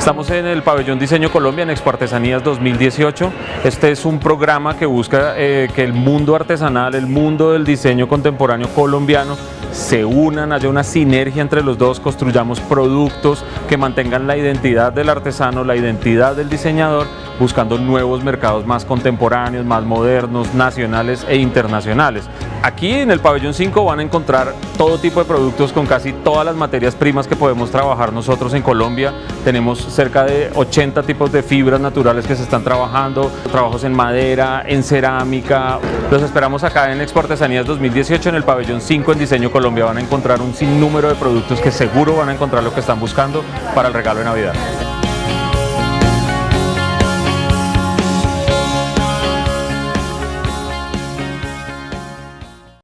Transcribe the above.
Estamos en el pabellón Diseño Colombia en Expo Artesanías 2018. Este es un programa que busca eh, que el mundo artesanal, el mundo del diseño contemporáneo colombiano se unan, haya una sinergia entre los dos, construyamos productos que mantengan la identidad del artesano, la identidad del diseñador, buscando nuevos mercados más contemporáneos, más modernos, nacionales e internacionales. Aquí en el pabellón 5 van a encontrar todo tipo de productos con casi todas las materias primas que podemos trabajar nosotros en Colombia. Tenemos cerca de 80 tipos de fibras naturales que se están trabajando, trabajos en madera, en cerámica. Los esperamos acá en Expo Artesanías 2018 en el pabellón 5 en Diseño Colombia. Van a encontrar un sinnúmero de productos que seguro van a encontrar lo que están buscando para el regalo de Navidad.